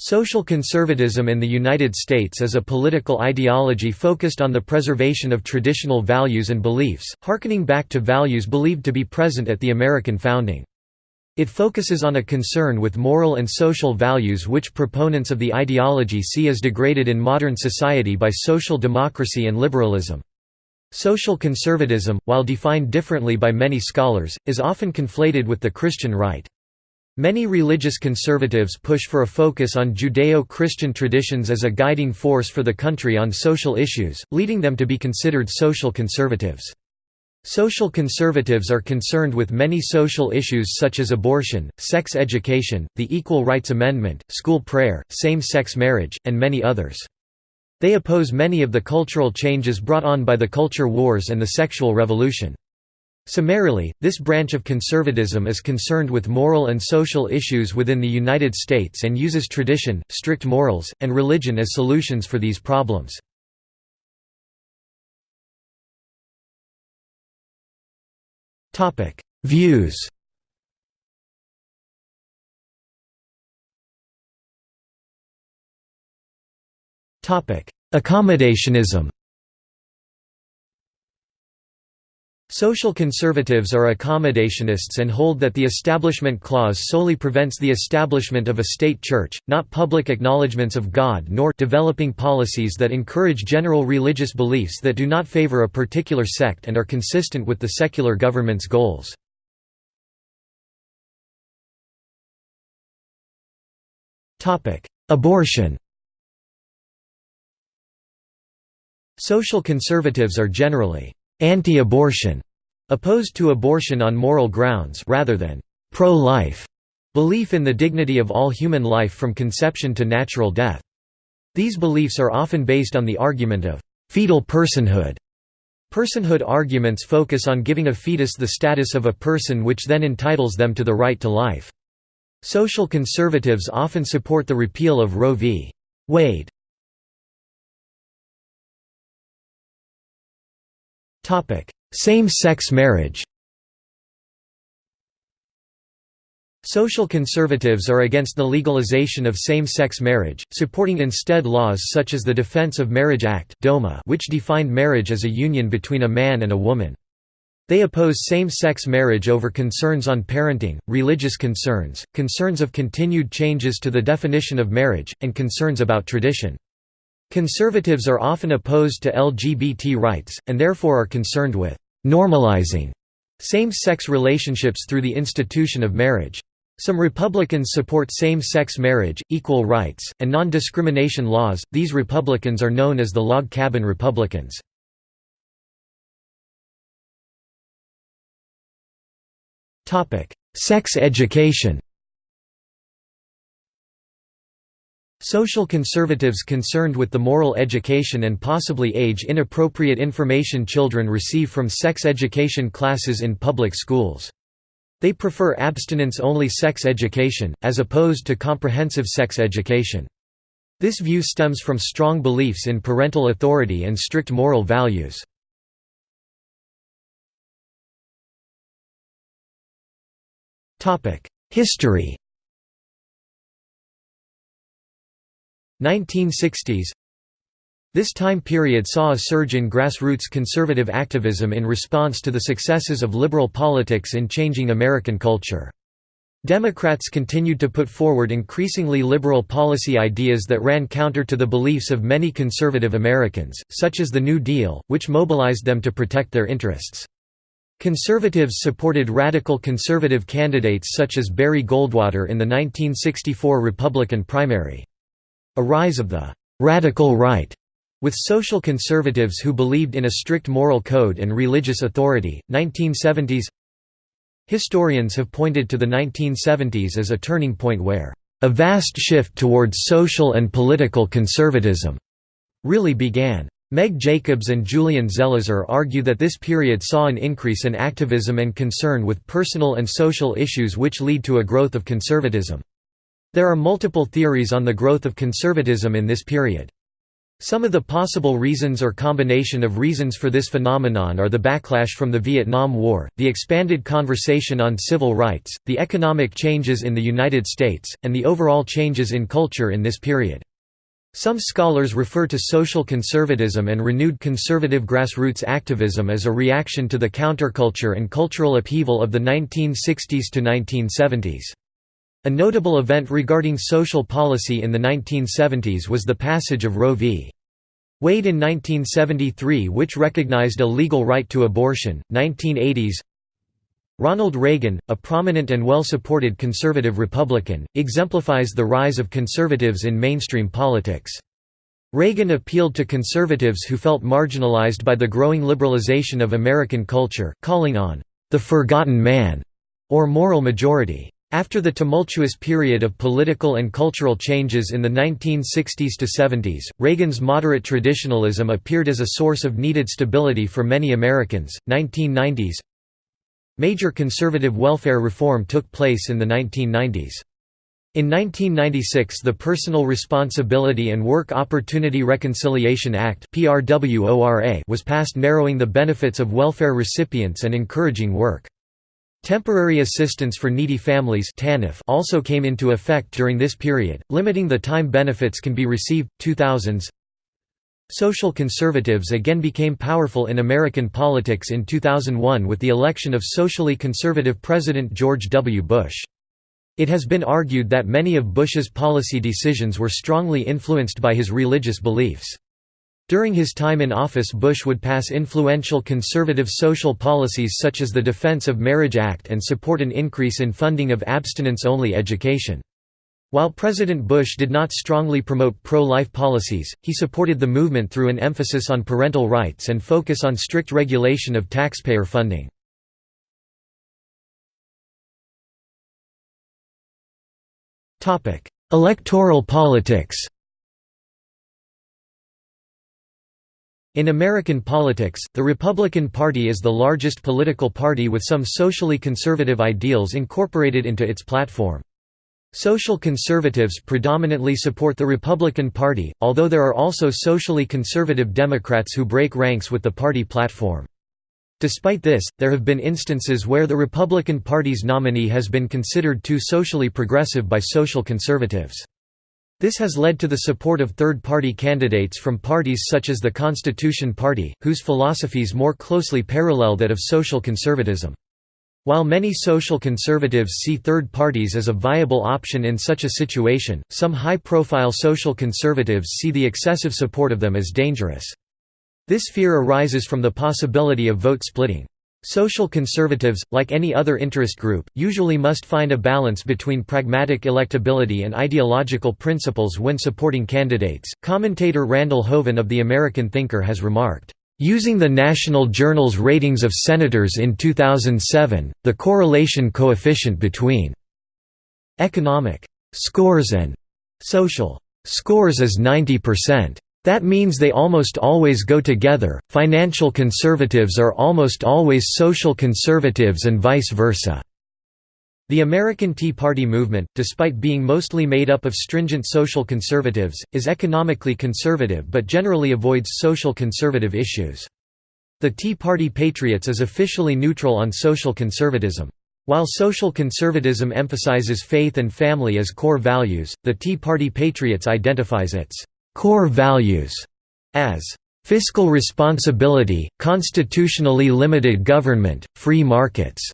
Social conservatism in the United States is a political ideology focused on the preservation of traditional values and beliefs, harkening back to values believed to be present at the American founding. It focuses on a concern with moral and social values which proponents of the ideology see as degraded in modern society by social democracy and liberalism. Social conservatism, while defined differently by many scholars, is often conflated with the Christian right. Many religious conservatives push for a focus on Judeo-Christian traditions as a guiding force for the country on social issues, leading them to be considered social conservatives. Social conservatives are concerned with many social issues such as abortion, sex education, the Equal Rights Amendment, school prayer, same-sex marriage, and many others. They oppose many of the cultural changes brought on by the culture wars and the sexual revolution. Summarily, this branch of conservatism is concerned with moral and social issues within the United States and uses tradition, strict morals, and religion as solutions for these problems. Views Accommodationism Social conservatives are accommodationists and hold that the Establishment Clause solely prevents the establishment of a state church, not public acknowledgements of God nor developing policies that encourage general religious beliefs that do not favor a particular sect and are consistent with the secular government's goals. Abortion Social conservatives are generally anti-abortion, opposed to abortion on moral grounds rather than pro-life belief in the dignity of all human life from conception to natural death. These beliefs are often based on the argument of fetal personhood. Personhood arguments focus on giving a fetus the status of a person which then entitles them to the right to life. Social conservatives often support the repeal of Roe v. Wade. Same-sex marriage Social conservatives are against the legalization of same-sex marriage, supporting instead laws such as the Defense of Marriage Act which defined marriage as a union between a man and a woman. They oppose same-sex marriage over concerns on parenting, religious concerns, concerns of continued changes to the definition of marriage, and concerns about tradition. Conservatives are often opposed to LGBT rights, and therefore are concerned with «normalizing» same-sex relationships through the institution of marriage. Some Republicans support same-sex marriage, equal rights, and non-discrimination laws. These Republicans are known as the Log Cabin Republicans. Topic: Sex education. Social conservatives concerned with the moral education and possibly age-inappropriate information children receive from sex education classes in public schools. They prefer abstinence-only sex education, as opposed to comprehensive sex education. This view stems from strong beliefs in parental authority and strict moral values. History 1960s This time period saw a surge in grassroots conservative activism in response to the successes of liberal politics in changing American culture. Democrats continued to put forward increasingly liberal policy ideas that ran counter to the beliefs of many conservative Americans, such as the New Deal, which mobilized them to protect their interests. Conservatives supported radical conservative candidates such as Barry Goldwater in the 1964 Republican primary. A rise of the «radical right» with social conservatives who believed in a strict moral code and religious authority. 1970s Historians have pointed to the 1970s as a turning point where a vast shift towards social and political conservatism really began. Meg Jacobs and Julian Zelizer argue that this period saw an increase in activism and concern with personal and social issues which lead to a growth of conservatism. There are multiple theories on the growth of conservatism in this period. Some of the possible reasons or combination of reasons for this phenomenon are the backlash from the Vietnam War, the expanded conversation on civil rights, the economic changes in the United States, and the overall changes in culture in this period. Some scholars refer to social conservatism and renewed conservative grassroots activism as a reaction to the counterculture and cultural upheaval of the 1960s to 1970s. A notable event regarding social policy in the 1970s was the passage of Roe v. Wade in 1973 which recognized a legal right to abortion. 1980s Ronald Reagan, a prominent and well-supported conservative Republican, exemplifies the rise of conservatives in mainstream politics. Reagan appealed to conservatives who felt marginalized by the growing liberalization of American culture, calling on the «forgotten man» or moral majority. After the tumultuous period of political and cultural changes in the 1960s to 70s, Reagan's moderate traditionalism appeared as a source of needed stability for many Americans. 1990s Major conservative welfare reform took place in the 1990s. In 1996 the Personal Responsibility and Work Opportunity Reconciliation Act was passed narrowing the benefits of welfare recipients and encouraging work. Temporary assistance for needy families also came into effect during this period, limiting the time benefits can be received. 2000s Social conservatives again became powerful in American politics in 2001 with the election of socially conservative President George W. Bush. It has been argued that many of Bush's policy decisions were strongly influenced by his religious beliefs. During his time in office Bush would pass influential conservative social policies such as the Defense of Marriage Act and support an increase in funding of abstinence-only education. While President Bush did not strongly promote pro-life policies, he supported the movement through an emphasis on parental rights and focus on strict regulation of taxpayer funding. Electoral politics In American politics, the Republican Party is the largest political party with some socially conservative ideals incorporated into its platform. Social conservatives predominantly support the Republican Party, although there are also socially conservative Democrats who break ranks with the party platform. Despite this, there have been instances where the Republican Party's nominee has been considered too socially progressive by social conservatives. This has led to the support of third-party candidates from parties such as the Constitution Party, whose philosophies more closely parallel that of social conservatism. While many social conservatives see third parties as a viable option in such a situation, some high-profile social conservatives see the excessive support of them as dangerous. This fear arises from the possibility of vote splitting. Social conservatives, like any other interest group, usually must find a balance between pragmatic electability and ideological principles when supporting candidates. Commentator Randall Hoven of The American Thinker has remarked, Using the National Journal's ratings of senators in 2007, the correlation coefficient between economic scores and social scores is 90%. That means they almost always go together, financial conservatives are almost always social conservatives and vice versa. The American Tea Party movement, despite being mostly made up of stringent social conservatives, is economically conservative but generally avoids social conservative issues. The Tea Party Patriots is officially neutral on social conservatism. While social conservatism emphasizes faith and family as core values, the Tea Party Patriots identifies its core values as fiscal responsibility, constitutionally limited government, free markets.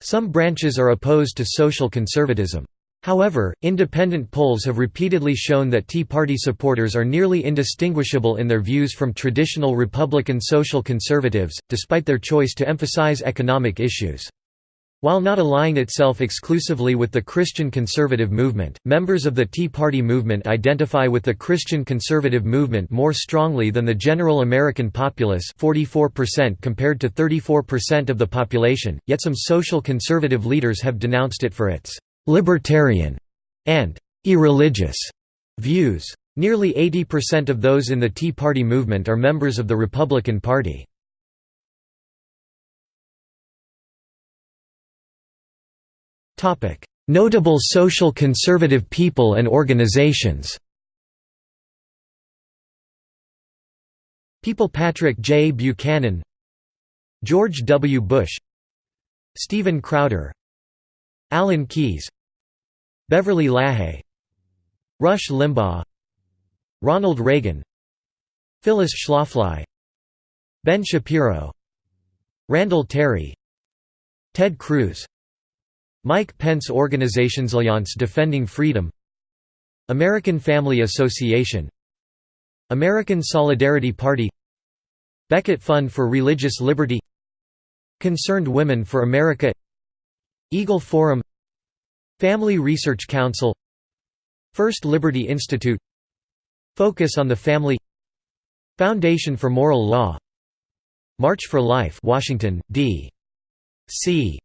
Some branches are opposed to social conservatism. However, independent polls have repeatedly shown that Tea Party supporters are nearly indistinguishable in their views from traditional Republican social conservatives, despite their choice to emphasize economic issues. While not allying itself exclusively with the Christian conservative movement, members of the Tea Party movement identify with the Christian conservative movement more strongly than the general American populace 44% compared to 34% of the population, yet some social conservative leaders have denounced it for its «libertarian» and «irreligious» views. Nearly 80% of those in the Tea Party movement are members of the Republican Party. Notable social conservative people and organizations People Patrick J. Buchanan George W. Bush Steven Crowder Alan Keyes Beverly LaHaye Rush Limbaugh Ronald Reagan Phyllis Schlafly Ben Shapiro Randall Terry Ted Cruz Mike Pence Organizations Alliance Defending Freedom American Family Association American Solidarity Party Becket Fund for Religious Liberty Concerned Women for America Eagle Forum Family Research Council First Liberty Institute Focus on the Family Foundation for Moral Law March for Life Washington, D. C.